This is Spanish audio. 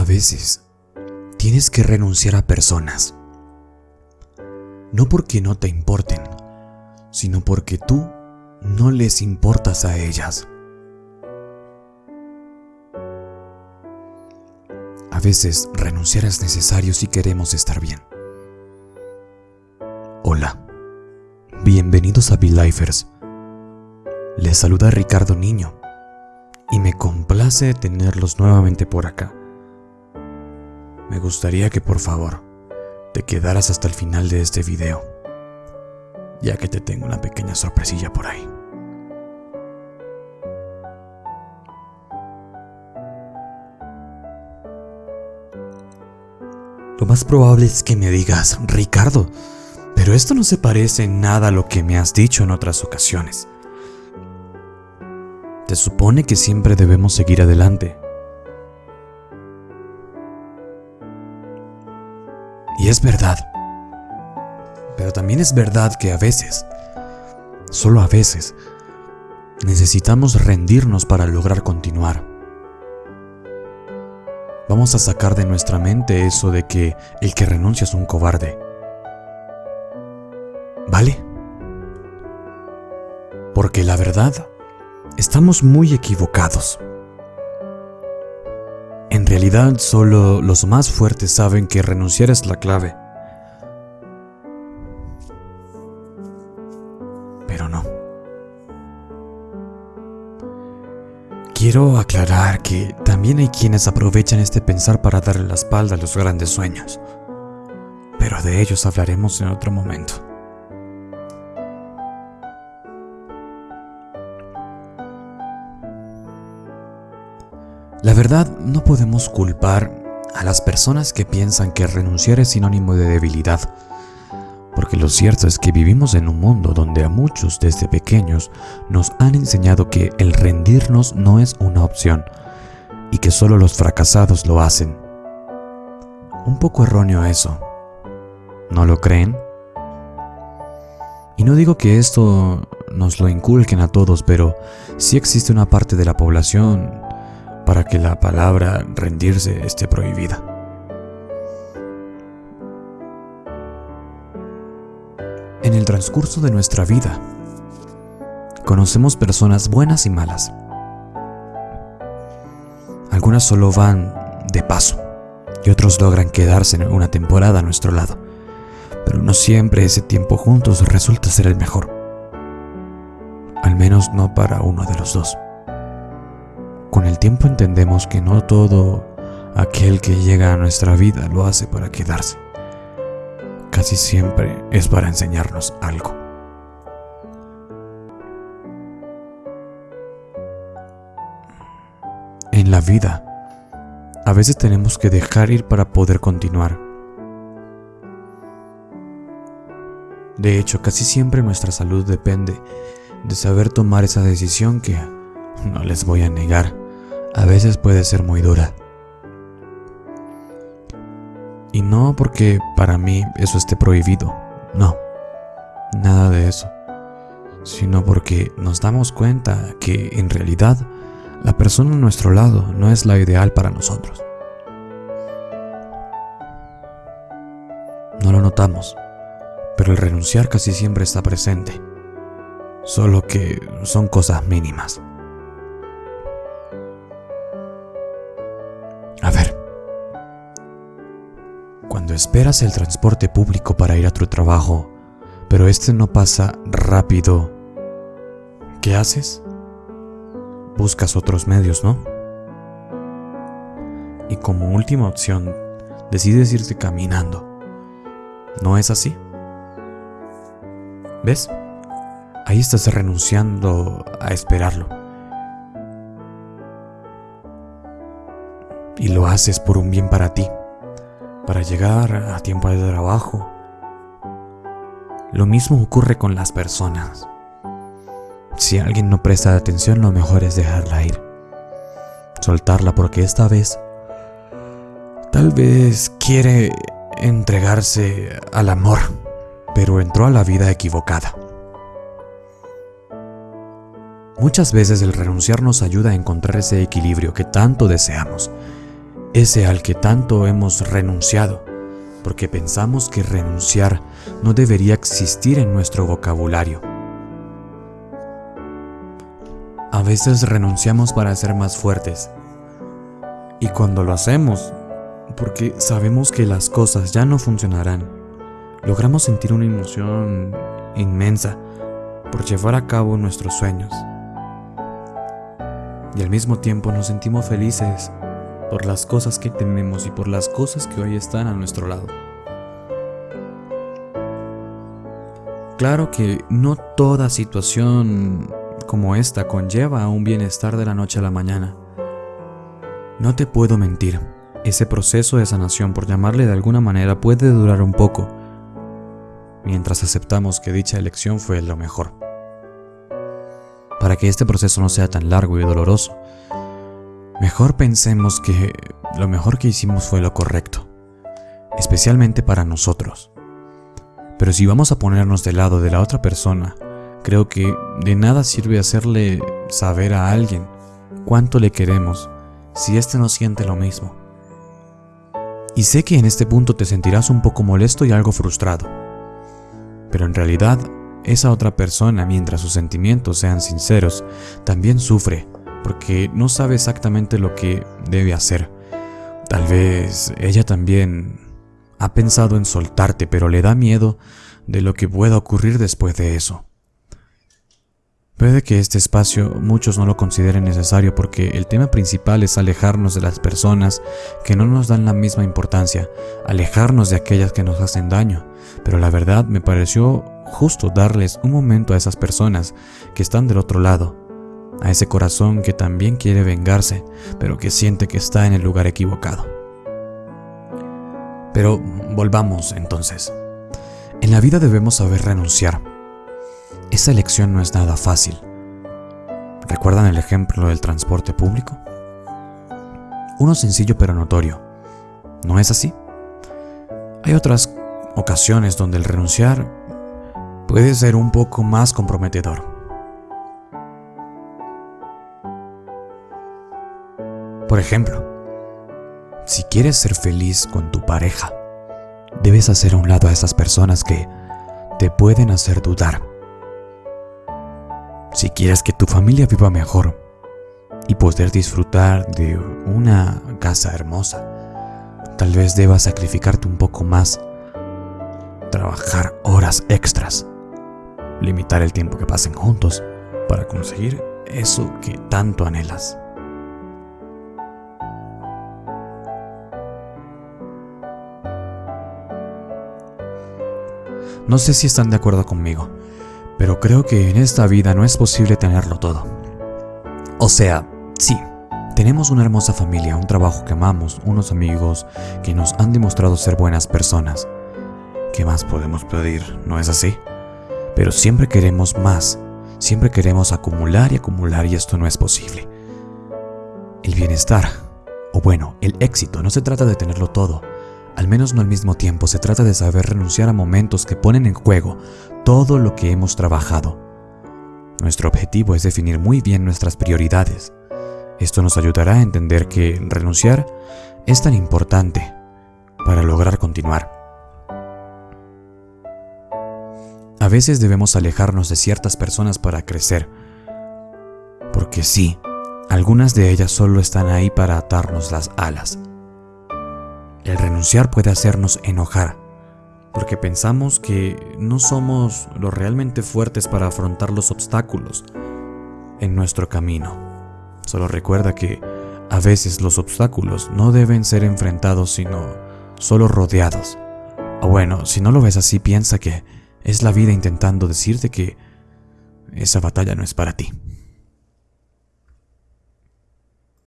A veces tienes que renunciar a personas. No porque no te importen, sino porque tú no les importas a ellas. A veces renunciar es necesario si queremos estar bien. Hola, bienvenidos a Lifers. Les saluda Ricardo Niño y me complace tenerlos nuevamente por acá. Me gustaría que por favor te quedaras hasta el final de este video, ya que te tengo una pequeña sorpresilla por ahí. Lo más probable es que me digas, Ricardo, pero esto no se parece en nada a lo que me has dicho en otras ocasiones. Se supone que siempre debemos seguir adelante, Y es verdad. Pero también es verdad que a veces, solo a veces, necesitamos rendirnos para lograr continuar. Vamos a sacar de nuestra mente eso de que el que renuncia es un cobarde. ¿Vale? Porque la verdad, estamos muy equivocados. Realidad solo los más fuertes saben que renunciar es la clave. Pero no. Quiero aclarar que también hay quienes aprovechan este pensar para darle la espalda a los grandes sueños. Pero de ellos hablaremos en otro momento. La verdad, no podemos culpar a las personas que piensan que renunciar es sinónimo de debilidad, porque lo cierto es que vivimos en un mundo donde a muchos desde pequeños nos han enseñado que el rendirnos no es una opción y que solo los fracasados lo hacen. Un poco erróneo eso, ¿no lo creen? Y no digo que esto nos lo inculquen a todos, pero sí existe una parte de la población para que la palabra rendirse esté prohibida. En el transcurso de nuestra vida, conocemos personas buenas y malas. Algunas solo van de paso y otros logran quedarse en una temporada a nuestro lado, pero no siempre ese tiempo juntos resulta ser el mejor. Al menos no para uno de los dos. Con el tiempo entendemos que no todo aquel que llega a nuestra vida lo hace para quedarse. Casi siempre es para enseñarnos algo. En la vida, a veces tenemos que dejar ir para poder continuar. De hecho, casi siempre nuestra salud depende de saber tomar esa decisión que, no les voy a negar, a veces puede ser muy dura. Y no porque para mí eso esté prohibido, no, nada de eso, sino porque nos damos cuenta que en realidad la persona a nuestro lado no es la ideal para nosotros. No lo notamos, pero el renunciar casi siempre está presente, solo que son cosas mínimas. Esperas el transporte público para ir a tu trabajo, pero este no pasa rápido, ¿qué haces? Buscas otros medios, ¿no? Y como última opción, decides irte caminando. ¿No es así? ¿Ves? Ahí estás renunciando a esperarlo. Y lo haces por un bien para ti para llegar a tiempo de trabajo. Lo mismo ocurre con las personas. Si alguien no presta atención, lo mejor es dejarla ir. Soltarla porque esta vez tal vez quiere entregarse al amor, pero entró a la vida equivocada. Muchas veces el renunciar nos ayuda a encontrar ese equilibrio que tanto deseamos ese al que tanto hemos renunciado, porque pensamos que renunciar no debería existir en nuestro vocabulario. A veces renunciamos para ser más fuertes, y cuando lo hacemos, porque sabemos que las cosas ya no funcionarán, logramos sentir una emoción inmensa por llevar a cabo nuestros sueños. Y al mismo tiempo nos sentimos felices por las cosas que tenemos y por las cosas que hoy están a nuestro lado. Claro que no toda situación como esta conlleva a un bienestar de la noche a la mañana. No te puedo mentir, ese proceso de sanación, por llamarle de alguna manera, puede durar un poco, mientras aceptamos que dicha elección fue lo mejor. Para que este proceso no sea tan largo y doloroso, Mejor pensemos que lo mejor que hicimos fue lo correcto, especialmente para nosotros. Pero si vamos a ponernos del lado de la otra persona, creo que de nada sirve hacerle saber a alguien cuánto le queremos si éste no siente lo mismo. Y sé que en este punto te sentirás un poco molesto y algo frustrado. Pero en realidad, esa otra persona, mientras sus sentimientos sean sinceros, también sufre porque no sabe exactamente lo que debe hacer. Tal vez ella también ha pensado en soltarte, pero le da miedo de lo que pueda ocurrir después de eso. Puede que este espacio muchos no lo consideren necesario porque el tema principal es alejarnos de las personas que no nos dan la misma importancia, alejarnos de aquellas que nos hacen daño, pero la verdad me pareció justo darles un momento a esas personas que están del otro lado, a ese corazón que también quiere vengarse, pero que siente que está en el lugar equivocado. Pero volvamos entonces. En la vida debemos saber renunciar. Esa elección no es nada fácil. ¿Recuerdan el ejemplo del transporte público? Uno sencillo pero notorio. ¿No es así? Hay otras ocasiones donde el renunciar puede ser un poco más comprometedor. Por ejemplo, si quieres ser feliz con tu pareja, debes hacer a un lado a esas personas que te pueden hacer dudar. Si quieres que tu familia viva mejor y poder disfrutar de una casa hermosa, tal vez debas sacrificarte un poco más, trabajar horas extras, limitar el tiempo que pasen juntos para conseguir eso que tanto anhelas. No sé si están de acuerdo conmigo, pero creo que en esta vida no es posible tenerlo todo. O sea, sí, tenemos una hermosa familia, un trabajo que amamos, unos amigos que nos han demostrado ser buenas personas. ¿Qué más podemos pedir? ¿No es así? Pero siempre queremos más, siempre queremos acumular y acumular y esto no es posible. El bienestar, o bueno, el éxito, no se trata de tenerlo todo, al menos no al mismo tiempo, se trata de saber renunciar a momentos que ponen en juego todo lo que hemos trabajado. Nuestro objetivo es definir muy bien nuestras prioridades. Esto nos ayudará a entender que renunciar es tan importante para lograr continuar. A veces debemos alejarnos de ciertas personas para crecer, porque sí, algunas de ellas solo están ahí para atarnos las alas. El renunciar puede hacernos enojar, porque pensamos que no somos lo realmente fuertes para afrontar los obstáculos en nuestro camino. Solo recuerda que a veces los obstáculos no deben ser enfrentados, sino solo rodeados. O bueno, si no lo ves así, piensa que es la vida intentando decirte que esa batalla no es para ti.